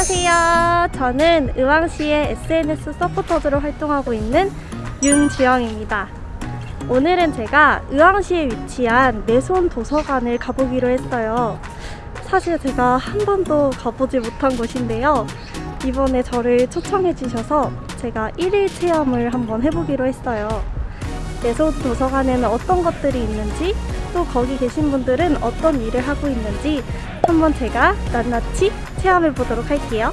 안녕하세요. 저는 의왕시의 SNS 서포터즈로 활동하고 있는 윤지영입니다. 오늘은 제가 의왕시에 위치한 내손 도서관을 가보기로 했어요. 사실 제가 한 번도 가보지 못한 곳인데요. 이번에 저를 초청해 주셔서 제가 1일 체험을 한번 해보기로 했어요. 내손 도서관에는 어떤 것들이 있는지 또 거기 계신 분들은 어떤 일을 하고 있는지 한번 제가 낱낱이 체험해 보도록 할게요.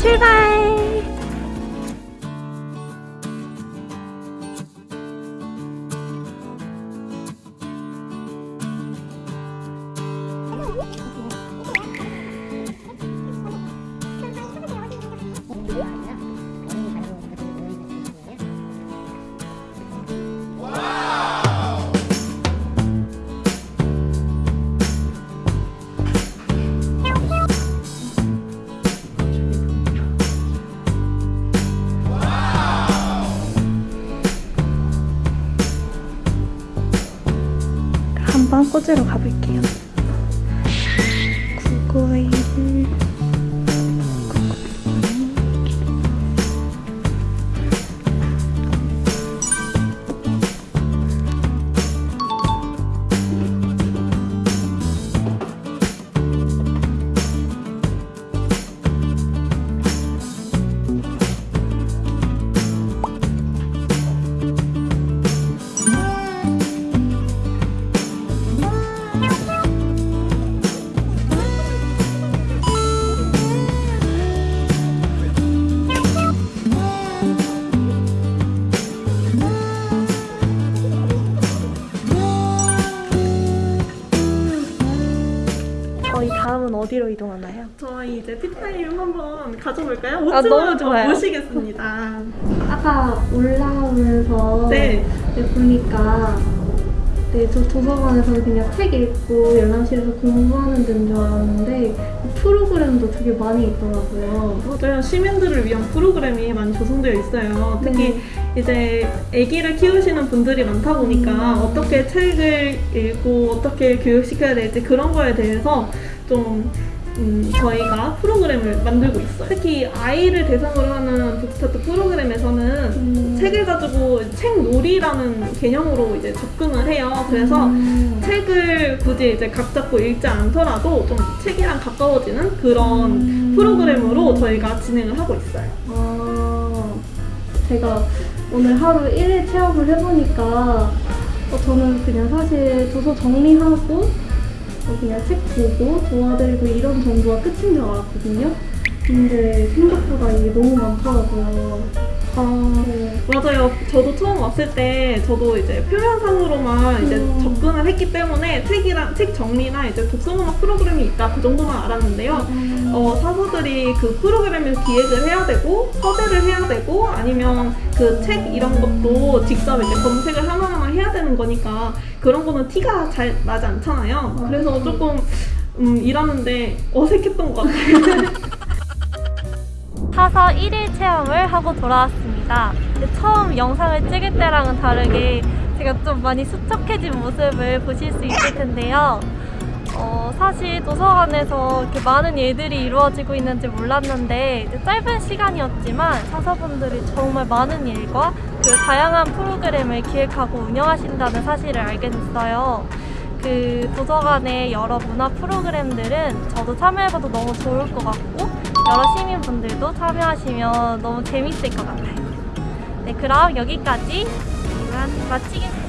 출발! 한번 꽂으러 가볼게요. 991 저희 어디로 이동하나요? 저희 이제 티타임 한번 가져볼까요? 옷 아, 좀 너무 좋아요. 모시겠습니다. 아까 올라오면서 네. 네, 보니까 네, 저 도서관에서 그냥 책 읽고 열람실에서 공부하는 데인 줄 알았는데 프로그램도 되게 많이 있더라고요. 맞아요. 시민들을 위한 프로그램이 많이 조성되어 있어요. 특히 이제 아기를 키우시는 분들이 많다 보니까 음. 어떻게 책을 읽고 어떻게 교육시켜야 될지 그런 거에 대해서 좀 음, 저희가 프로그램을 만들고 있어요. 특히 아이를 대상으로 하는 북스타트 프로그램에서는 음. 책을 가지고 책놀이라는 개념으로 이제 접근을 해요. 그래서 음. 책을 굳이 이제 각 잡고 읽지 않더라도 좀 책이랑 가까워지는 그런 음. 프로그램으로 저희가 진행을 하고 있어요. 아, 제가 오늘 하루 1일 체험을 해보니까 어, 저는 그냥 사실 도서 정리하고 어, 그냥 책 보고 도와드리고 이런 정도가 끝인 줄 알았거든요. 근데 생각보다 이게 너무 많더라고요. 아, 네. 맞아요. 저도 처음 왔을 때 저도 이제 표면상으로만 이제 음. 접근을 했기 때문에 책이랑 책 정리나 이제 독서문학 프로그램이 있다 그 정도만 알았는데요. 어, 사서들이 그 프로그램을 기획을 해야 되고 섭외를 해야 되고 아니면 그 책 이런 것도 직접 이제 검색을 하나하나 해야 되는 거니까 그런 거는 티가 잘 나지 않잖아요. 그래서 조금 음, 일하는데 어색했던 것 같아요. 사서 1일 체험을 하고 돌아왔습니다. 처음 영상을 찍을 때랑은 다르게 제가 좀 많이 수척해진 모습을 보실 수 있을 텐데요. 어, 사실 도서관에서 이렇게 많은 일들이 이루어지고 있는지 몰랐는데 짧은 시간이었지만 사서분들이 정말 많은 일과 그리고 다양한 프로그램을 기획하고 운영하신다는 사실을 알게 됐어요. 그 도서관의 여러 문화 프로그램들은 저도 참여해봐도 너무 좋을 것 같고 여러 시민분들도 참여하시면 너무 재밌을 것 같아요. 네, 그럼 여기까지 이만 마치겠습니다.